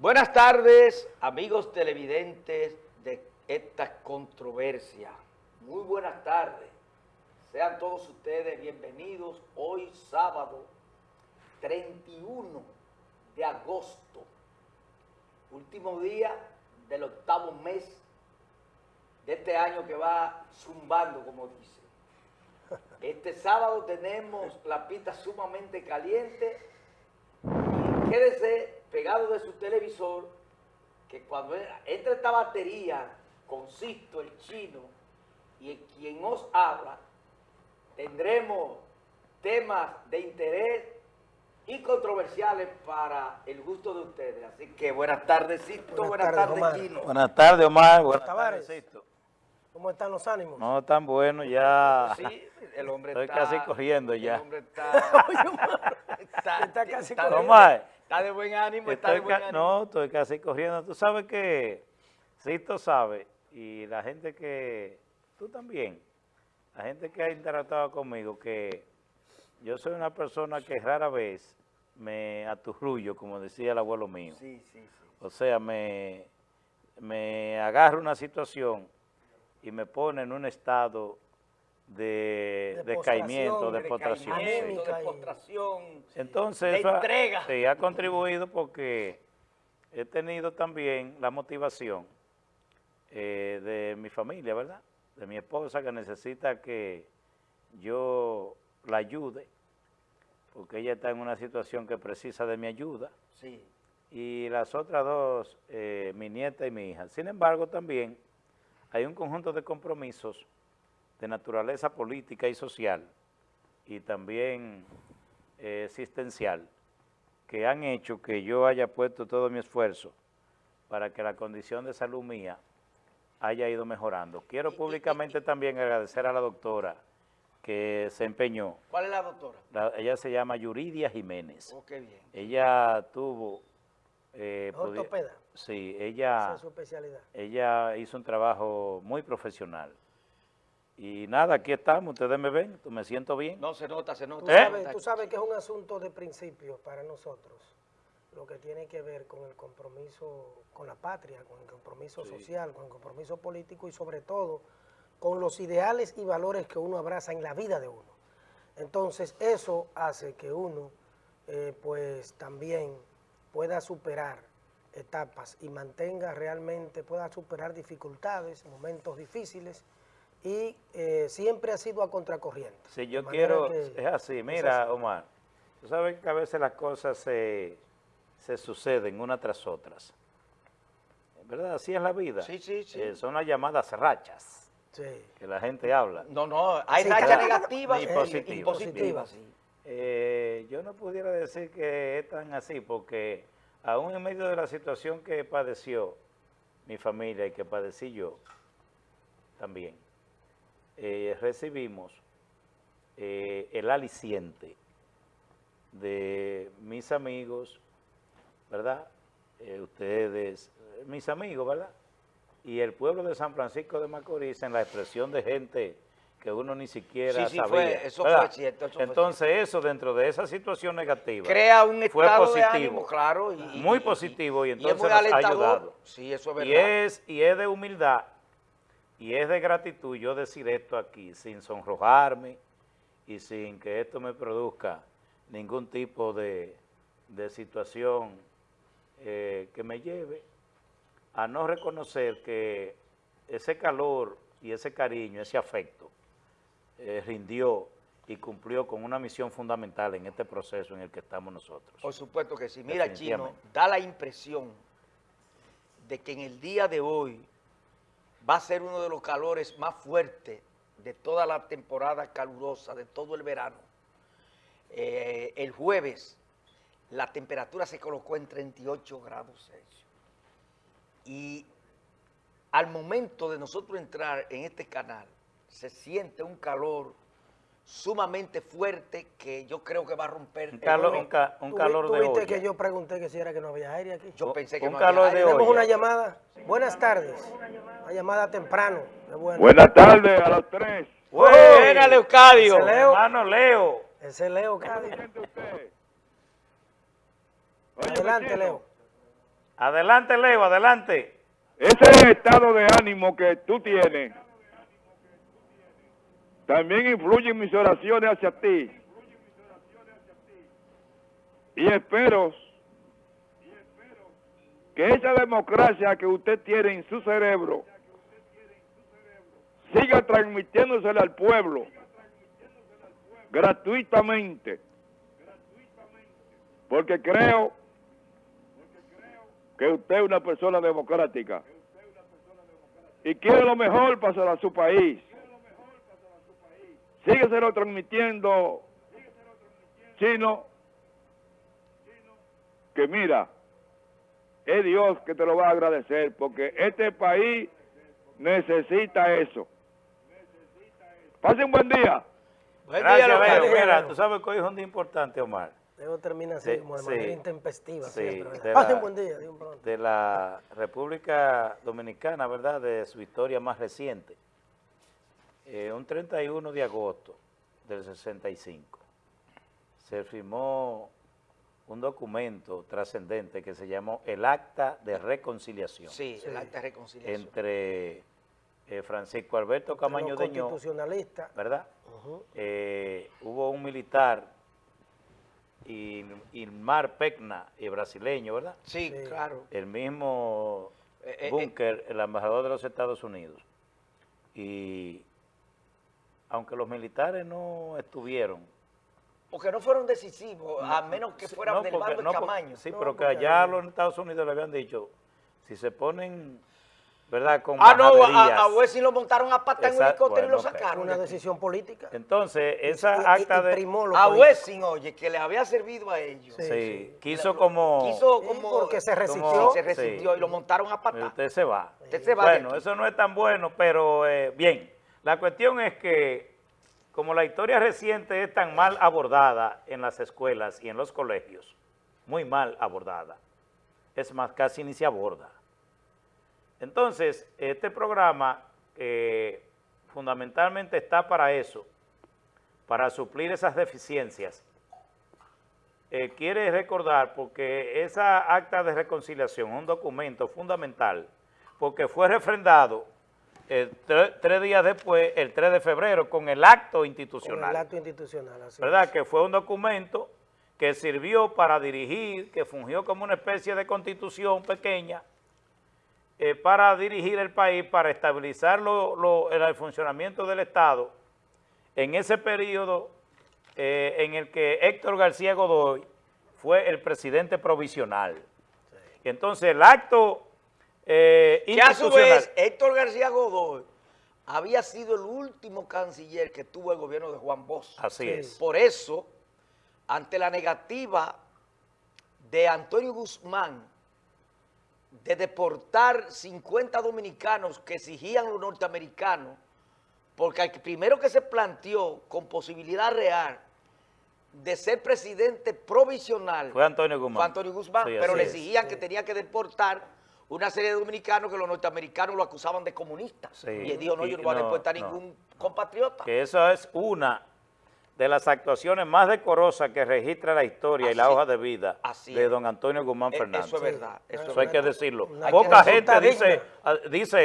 Buenas tardes, amigos televidentes de esta controversia. Muy buenas tardes. Sean todos ustedes bienvenidos hoy sábado 31 de agosto, último día del octavo mes de este año que va zumbando, como dice. Este sábado tenemos la pista sumamente caliente quédese pegado de su televisor que cuando entre esta batería, consisto el chino y quien os habla, tendremos temas de interés y controversiales para el gusto de ustedes. Así que buenas tardes, Sisto. Buenas, tardes, Chino. Buenas tardes, Omar. Buenas tardes, Sisto. ¿Cómo están los ánimos? No, tan bueno, ya. Sí, el hombre Estoy está... casi corriendo ya. El hombre está... está, Está casi está- corriendo. Omar, Está de buen ánimo, está de estoy buen ca- ánimo. no, estoy casi corriendo. Tú sabes que Sisto sabe, y la gente que, tú también, la gente que ha interactuado conmigo, que yo soy una persona que rara vez me aturrullo, como decía el abuelo mío. Sí, sí, sí. O sea, me, me agarra una situación y me pone en un estado de, De decaimiento, de postración, sí. De postración. Entonces, de eso ha- sí, ha contribuido porque he tenido también la motivación eh, de mi familia, ¿verdad? De mi esposa que necesita que yo la ayude, porque ella está en una situación que precisa de mi ayuda Sí. y las otras dos, eh, mi nieta y mi hija. Sin embargo, también hay un conjunto de compromisos de naturaleza política y social y también eh, existencial que han hecho que yo haya puesto todo mi esfuerzo para que la condición de salud mía haya ido mejorando. Quiero públicamente también agradecer a la doctora que se empeñó. ¿Cuál es la doctora? La- ella se llama Yuridia Jiménez. Oh, qué bien. Ella tuvo... eh, Ortopeda, Sí, esa ella, es su especialidad. ella hizo un trabajo muy profesional. Y nada, aquí estamos, ustedes me ven, me siento bien. No, se nota, se nota. Tú, ¿Eh? se sabes, tú sabes que es un asunto de principio para nosotros, lo que tiene que ver con el compromiso con la patria, con el compromiso social, con el compromiso político y sobre todo con los ideales y valores que uno abraza en la vida de uno. Entonces eso hace que uno eh, pues también pueda superar etapas y mantenga realmente, pueda superar dificultades, momentos difíciles y eh, siempre ha sido a contracorriente. Si yo quiero, que es así, es mira así. Omar, tú sabes que a veces las cosas se, se suceden unas tras otras. ¿Verdad? Así es la vida. Sí, sí, sí. Eh, son las llamadas rachas Sí. que la gente habla. No, no, hay Sí, rachas negativas Y y positivas. y positivas. sí. Eh, yo no pudiera decir que es tan así, porque aún en medio de la situación que padeció mi familia y que padecí yo también, eh, recibimos eh, el aliciente de mis amigos, ¿verdad? Eh, ustedes, mis amigos, ¿verdad? Y el pueblo de San Francisco de Macorís en la expresión de gente que uno ni siquiera Sí, sí, sabía. fue- eso ¿verdad? fue cierto, eso fue Entonces eso dentro de esa situación negativa Crea un fue estado de positivo. ánimo, claro. Y, Muy y- positivo, y es entonces muy nos ha ayudado. Sí, eso es y verdad. es, y es de humildad y es de gratitud yo decir esto aquí sin sonrojarme y sin que esto me produzca ningún tipo de, de situación eh, que me lleve a no reconocer que ese calor y ese cariño, ese afecto, eh, rindió y cumplió con una misión fundamental en este proceso en el que estamos nosotros. Por supuesto que sí. Mira, Chino, da la impresión de que en el día de hoy va a ser uno de los calores más fuertes de toda la temporada calurosa, de todo el verano. Eh, el jueves la temperatura se colocó en 38 grados Celsius. Y al momento de nosotros entrar en este canal, se siente un calor sumamente fuerte que yo creo que va a romper Un el calor, un, ca- un ¿Tú- calor tú de viste olla. que yo pregunté que si era que no había aire aquí? Yo pensé que un no calor había de aire. Tenemos olla. una llamada. Buenas tardes. Una llamada temprano. Bueno. Buenas tardes a los tres. Buena, Leucadio. Ese Leo. Hermano Leo. Ese es Leo. Oye, Adelante, Leo. Adelante, Leo, adelante. Ese estado de ánimo que tú tienes también influye en mis oraciones hacia ti. Y espero que esa democracia que usted tiene en su cerebro siga transmitiéndosela al pueblo gratuitamente. Porque creo que usted es una persona democrática y quiere lo mejor para su país. Sígueselo transmitiendo, chino, que mira, es Dios que te lo va a agradecer, porque este país necesita eso. Pase un buen día. Buen día, Gracias, Leo. Leo. Leo. Mira, tú sabes que hoy es un día importante, Omar, Debo terminar así, Sí, como de sí. manera intempestiva Sí, siempre. de. Pasen la- buen día, Dios pronto. de la República Dominicana, ¿verdad?, de su historia más reciente. Eh, un 31 de agosto del 65 se firmó un documento trascendente que se llamó el Acta de Reconciliación Sí, el acta de reconciliación. entre eh, Francisco Alberto Camaño Los Deñó, constitucionalistas. ¿verdad? Eh, hubo un militar, y Ilmar Pecna, y brasileño, ¿verdad? Sí, Sí. claro. el mismo Eh, eh, Bunker, el embajador de los Estados Unidos. Y aunque los militares no estuvieron, Porque no fueron decisivos, a menos que fueran no, del porque- bando no, de Camaño. sí, No, pero que allá los Estados Unidos le habían dicho, si se ponen, ¿verdad?, con Ah, no, a, a lo montaron a pata en un helicóptero y lo sacaron. Una decisión política. Entonces, esa y- acta de... A. Wesley, oye, que le había servido a ellos. Sí. Sí, quiso como... Quiso como... porque se como- resistió. se resistió Sí. y lo montaron a patar. Usted se va. Usted se va Bueno, eso no es tan bueno, pero eh, bien. La cuestión es que, como la historia reciente es tan mal abordada en las escuelas y en los colegios, muy mal abordada, es más, casi ni se aborda. Entonces, este programa eh, fundamentalmente está para eso, para suplir esas deficiencias. Eh, quiere recordar, porque esa acta de reconciliación es un documento fundamental, porque fue refrendado eh, tre- tres días después, el 3 de febrero, con el acto Con institucional. el acto institucional. Así ¿verdad? es. Que fue un documento que sirvió para dirigir, que fungió como una especie de constitución pequeña, eh, para dirigir el país, para estabilizar lo- lo- el funcionamiento del Estado en ese periodo eh, en el que Héctor García Godoy fue el presidente provisional. Y entonces el acto eh, Que a su vez, Héctor García Godoy había sido el último canciller que tuvo el gobierno de Juan Bosch. Así Sí. es. Por eso, ante la negativa de Antonio Guzmán de deportar 50 dominicanos que exigían los norteamericanos, porque el primero que se planteó con posibilidad real de ser presidente provisional Fue Antonio Guzmán. fue Antonio Guzmán, Sí, pero le es. exigían que tenía que deportar una serie de dominicanos que los norteamericanos lo acusaban de comunista. Sí. Y él dijo, no, yo no voy a no, deportar no. ningún compatriota. que esa es una de las actuaciones más decorosas que registra la historia y la hoja de vida de don Antonio Guzmán Fernández. Eso es verdad. Eso, es hay que decirlo. Poca gente dice, ah, dice